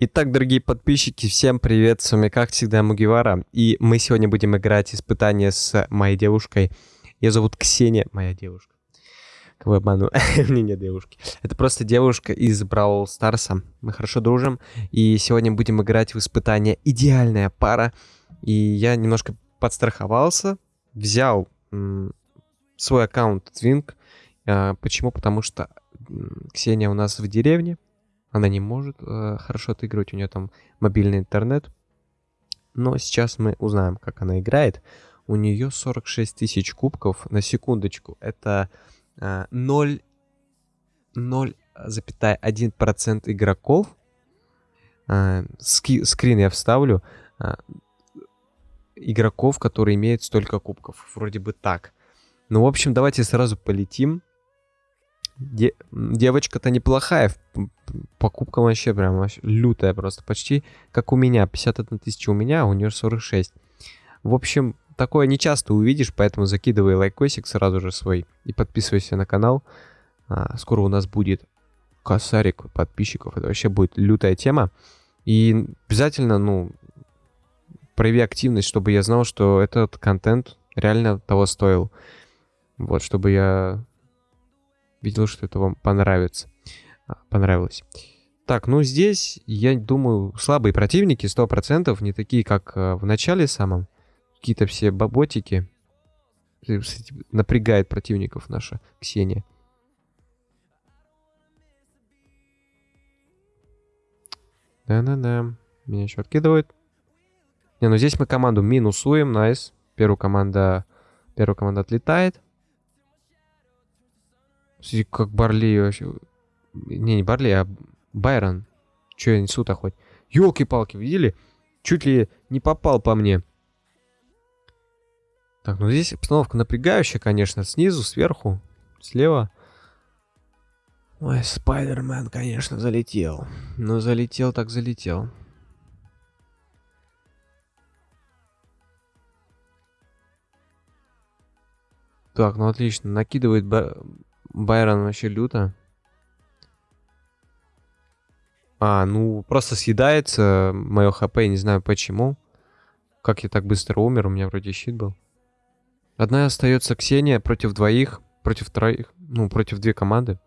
Итак, дорогие подписчики, всем привет, с вами как всегда Мугивара, и мы сегодня будем играть испытание с моей девушкой. Ее зовут Ксения, моя девушка. Кого обману? Мне нет девушки. Это просто девушка из Бравл Старса. Мы хорошо дружим, и сегодня будем играть в испытание «Идеальная пара». И я немножко подстраховался, взял свой аккаунт Twink. А, почему? Потому что Ксения у нас в деревне, она не может э, хорошо отыгрывать, у нее там мобильный интернет. Но сейчас мы узнаем, как она играет. У нее 46 тысяч кубков на секундочку. Это э, 0,1% игроков. Э, ски, скрин я вставлю. Э, игроков, которые имеют столько кубков. Вроде бы так. Ну, в общем, давайте сразу полетим. Де девочка-то неплохая. Покупка вообще прям вообще лютая просто. Почти как у меня. 51 тысяча у меня, а у нее 46. В общем, такое не часто увидишь, поэтому закидывай лайкосик сразу же свой и подписывайся на канал. А, скоро у нас будет косарик подписчиков. Это вообще будет лютая тема. И обязательно, ну, прояви активность, чтобы я знал, что этот контент реально того стоил. Вот, чтобы я видел, что это вам понравится. А, понравилось. Так, ну здесь, я думаю, слабые противники, 100%, не такие, как э, в начале самом. Какие-то все баботики. Напрягает противников наша Ксения. Да-да-да. Меня еще откидывают. Не, ну здесь мы команду минусуем. Nice. Первая команда... Первая команда отлетает. Как Барли вообще... Не, не Барли, а Байрон. Че я несу-то хоть? Елки-палки, видели? Чуть ли не попал по мне. Так, ну здесь обстановка напрягающая, конечно. Снизу, сверху, слева. Ой, Спайдермен, конечно, залетел. Ну, залетел так залетел. Так, ну отлично. Накидывает Байрон вообще люто. А, ну, просто съедается мое хп, не знаю почему. Как я так быстро умер, у меня вроде щит был. Одна остается Ксения против двоих, против троих, ну, против две команды.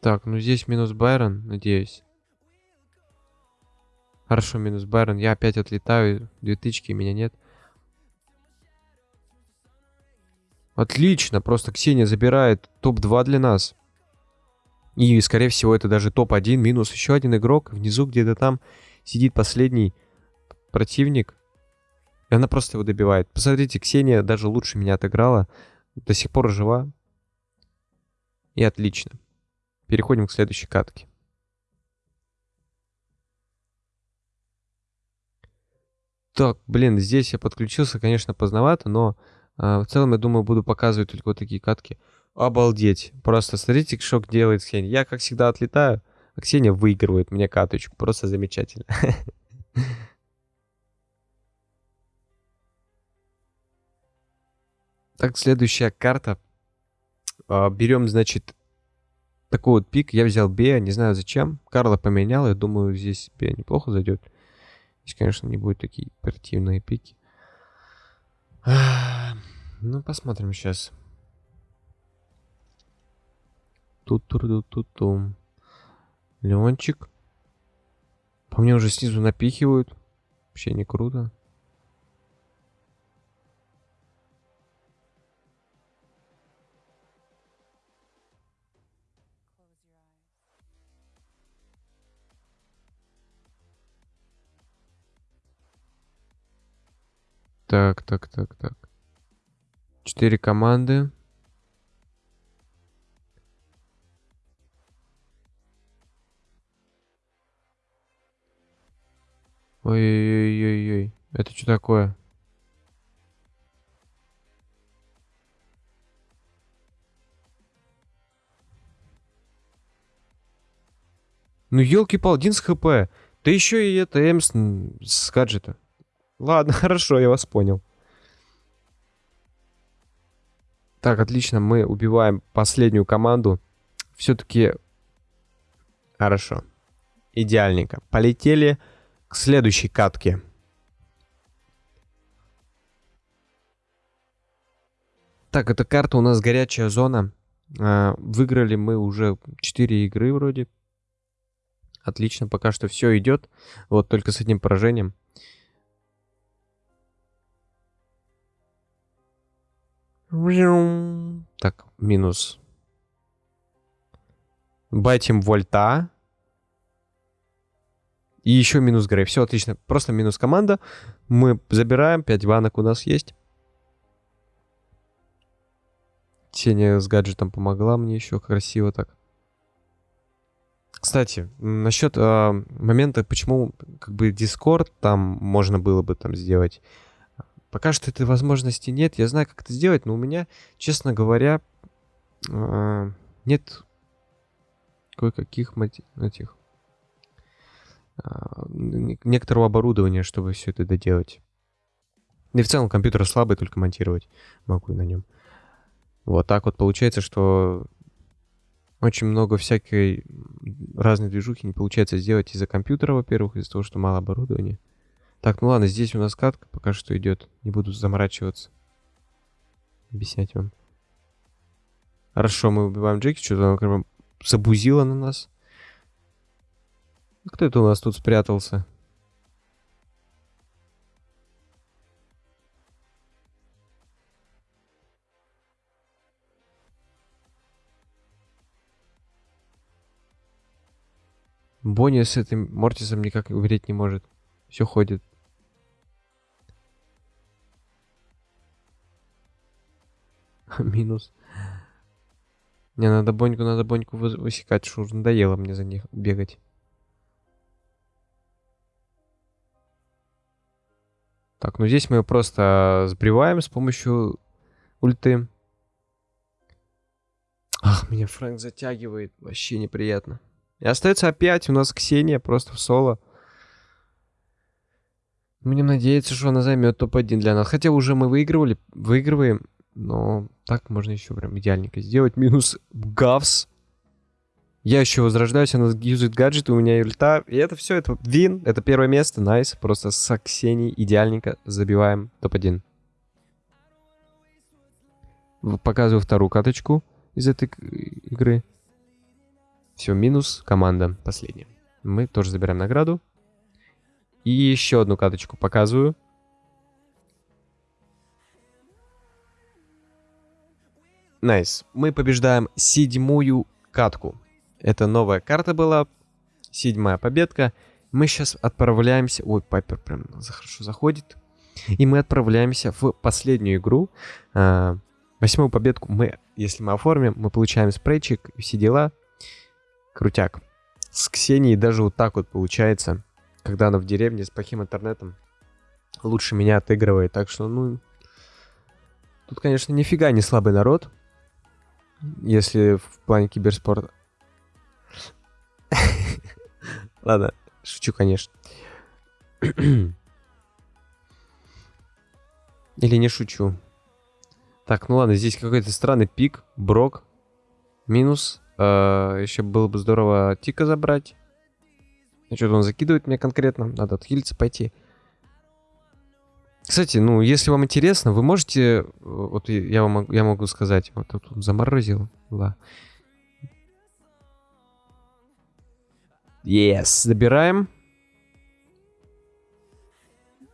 Так, ну здесь минус Байрон, надеюсь. Хорошо, минус Байрон. Я опять отлетаю. Две тычки, меня нет. Отлично, просто Ксения забирает топ-2 для нас. И, скорее всего, это даже топ-1 минус еще один игрок. Внизу где-то там сидит последний противник. И она просто его добивает. Посмотрите, Ксения даже лучше меня отыграла. До сих пор жива. И отлично. Переходим к следующей катке. Так, блин, здесь я подключился, конечно, поздновато, но э, в целом, я думаю, буду показывать только вот такие катки. Обалдеть. Просто смотрите, что делает Ксения. Я, как всегда, отлетаю, а Ксения выигрывает мне каточку. Просто замечательно. Так, следующая карта. А, берем, значит, такой вот пик. Я взял Бея, не знаю зачем. Карла поменял, я думаю, здесь Бея неплохо зайдет. Здесь, конечно, не будет такие оперативные пики. Ну, посмотрим сейчас. тут тут тут тут тум Леончик. По мне уже снизу напихивают. Вообще не круто. Так, так, так, так. Четыре команды. Ой-ой-ой-ой-ой. Это что такое? Ну, елки-пал, один с хп. Да еще и это Эмс с гаджета. Ладно, хорошо, я вас понял. Так, отлично, мы убиваем последнюю команду. Все-таки хорошо. Идеальненько. Полетели к следующей катке. Так, эта карта у нас горячая зона. А, выиграли мы уже 4 игры вроде. Отлично, пока что все идет. Вот только с одним поражением. Так, минус. Байтим вольта. И еще минус Грей. Все отлично. Просто минус команда. Мы забираем. 5 ванок у нас есть. Ксения с гаджетом помогла мне еще красиво так. Кстати, насчет э, момента, почему как бы Discord там можно было бы там сделать. Пока что этой возможности нет. Я знаю, как это сделать, но у меня, честно говоря, э, нет кое-каких этих э, некоторого оборудования, чтобы все это доделать. Да и в целом компьютер слабый, только монтировать могу на нем. Вот так вот получается, что очень много всякой разной движухи не получается сделать из-за компьютера, во-первых, из-за того, что мало оборудования. Так, ну ладно, здесь у нас катка пока что идет. Не буду заморачиваться. Объяснять вам. Хорошо, мы убиваем Джеки. Что-то она как бы забузила на нас. Кто это у нас тут спрятался? Бонни с этим Мортисом никак умереть не может. Все ходит. Минус. Не, надо Боньку, надо Боньку высекать, что уже надоело мне за них бегать. Так, ну здесь мы просто сбриваем с помощью ульты. Ах, меня Фрэнк затягивает. Вообще неприятно. И остается опять у нас Ксения просто в соло. Будем надеяться, что она займет топ-1 для нас. Хотя уже мы выигрывали, выигрываем. Но так можно еще прям идеальненько сделать. Минус Гавс. Я еще возрождаюсь, она юзает гаджет, у меня ульта. И это все, это вин, это первое место, найс. Просто с Ксенией идеальненько забиваем топ-1. Показываю вторую каточку из этой игры. Все, минус команда последняя. Мы тоже забираем награду. И еще одну каточку показываю. Nice. Nice. Мы побеждаем седьмую катку. Это новая карта была. Седьмая победка. Мы сейчас отправляемся... Ой, Пайпер прям хорошо заходит. И мы отправляемся в последнюю игру. А, восьмую победку мы, если мы оформим, мы получаем спрейчик и все дела. Крутяк. С Ксенией даже вот так вот получается, когда она в деревне с плохим интернетом, лучше меня отыгрывает. Так что, ну, тут, конечно, нифига не слабый народ, если в плане киберспорта. Ладно, шучу, конечно. Или не шучу. Так, ну ладно, здесь какой-то странный пик, брок, минус, Э, еще было бы здорово Тика забрать. Ну, что-то он закидывает меня конкретно. Надо отхилиться, пойти. Кстати, ну, если вам интересно, вы можете... Вот я, вам, я могу сказать. Вот тут заморозил. Да. Yes, забираем.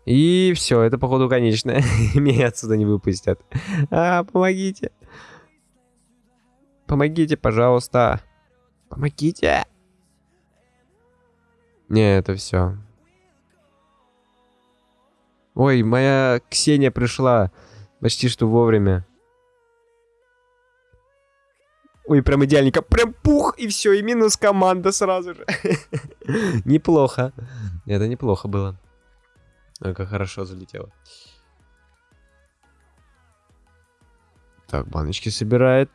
И все, это походу конечное. Меня отсюда не выпустят. А, помогите. Помогите, пожалуйста. Помогите. Не, это все. Ой, моя Ксения пришла. Почти что вовремя. Ой, прям идеальненько. Прям пух, и все, и минус команда сразу же. неплохо. Это неплохо было. Как хорошо залетело. Так, баночки собирает.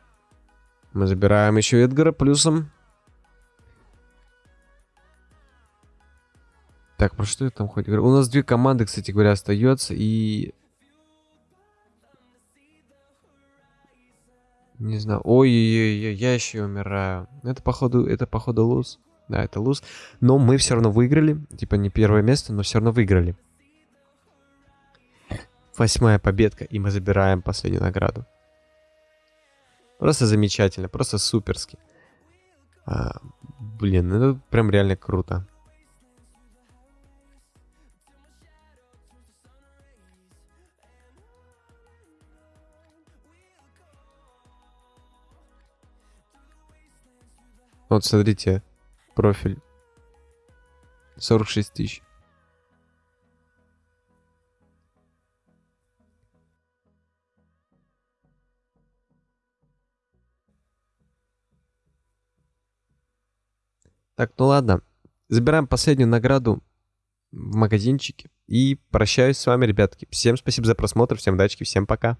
Мы забираем еще Эдгара плюсом. Так, про что я там хоть говорю? У нас две команды, кстати говоря, остается. И... Не знаю. Ой-ой-ой, я еще умираю. Это походу, это походу луз. Да, это луз. Но мы все равно выиграли. Типа не первое место, но все равно выиграли. Восьмая победка, и мы забираем последнюю награду. Просто замечательно, просто суперски. А, блин, ну это прям реально круто. Вот смотрите, профиль. 46 тысяч. Так, ну ладно. Забираем последнюю награду в магазинчике. И прощаюсь с вами, ребятки. Всем спасибо за просмотр, всем удачи, всем пока.